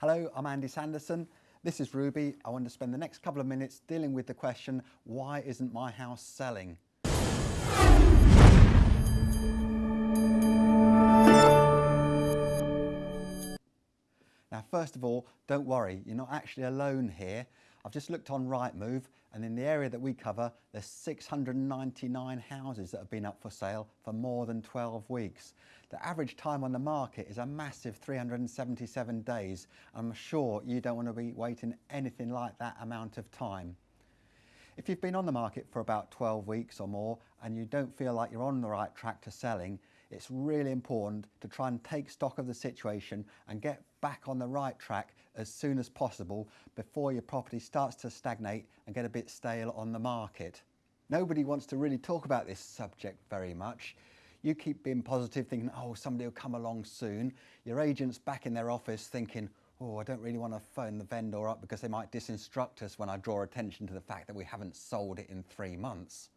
Hello, I'm Andy Sanderson. This is Ruby. I want to spend the next couple of minutes dealing with the question, why isn't my house selling? First of all, don't worry, you're not actually alone here. I've just looked on Rightmove and in the area that we cover, there's 699 houses that have been up for sale for more than 12 weeks. The average time on the market is a massive 377 days. I'm sure you don't want to be waiting anything like that amount of time. If you've been on the market for about 12 weeks or more and you don't feel like you're on the right track to selling, it's really important to try and take stock of the situation and get back on the right track as soon as possible before your property starts to stagnate and get a bit stale on the market. Nobody wants to really talk about this subject very much. You keep being positive thinking, oh, somebody will come along soon. Your agent's back in their office thinking, oh, I don't really want to phone the vendor up because they might disinstruct us when I draw attention to the fact that we haven't sold it in three months.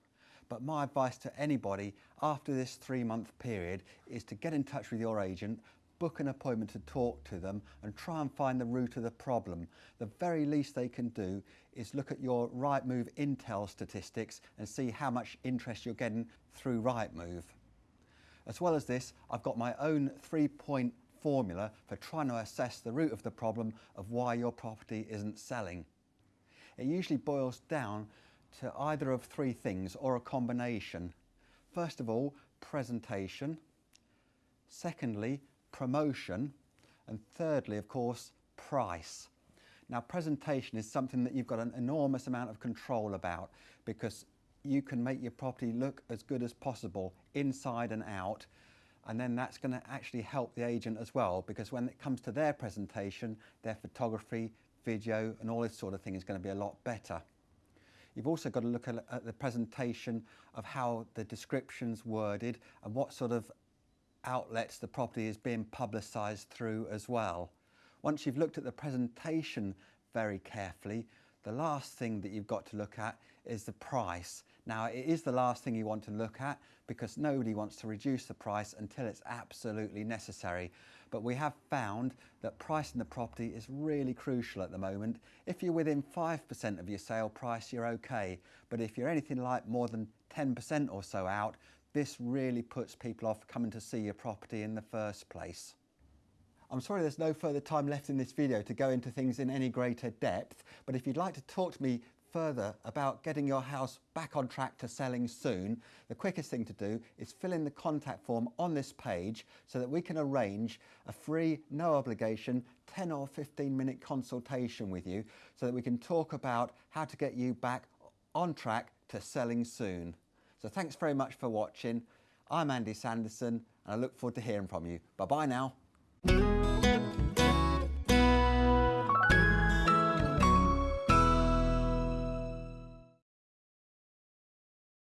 But my advice to anybody after this three month period is to get in touch with your agent, book an appointment to talk to them and try and find the root of the problem. The very least they can do is look at your Rightmove Intel statistics and see how much interest you're getting through Rightmove. As well as this, I've got my own three-point formula for trying to assess the root of the problem of why your property isn't selling. It usually boils down to either of three things or a combination. First of all, presentation. Secondly, promotion. And thirdly, of course, price. Now, presentation is something that you've got an enormous amount of control about because you can make your property look as good as possible inside and out and then that's going to actually help the agent as well because when it comes to their presentation, their photography, video and all this sort of thing is going to be a lot better. You've also got to look at, at the presentation of how the description's worded and what sort of outlets the property is being publicised through as well. Once you've looked at the presentation very carefully, the last thing that you've got to look at is the price. Now it is the last thing you want to look at because nobody wants to reduce the price until it's absolutely necessary. But we have found that pricing the property is really crucial at the moment. If you're within 5% of your sale price, you're okay. But if you're anything like more than 10% or so out, this really puts people off coming to see your property in the first place. I'm sorry there's no further time left in this video to go into things in any greater depth, but if you'd like to talk to me further about getting your house back on track to selling soon, the quickest thing to do is fill in the contact form on this page so that we can arrange a free, no obligation, 10 or 15 minute consultation with you so that we can talk about how to get you back on track to selling soon. So thanks very much for watching. I'm Andy Sanderson and I look forward to hearing from you. Bye bye now.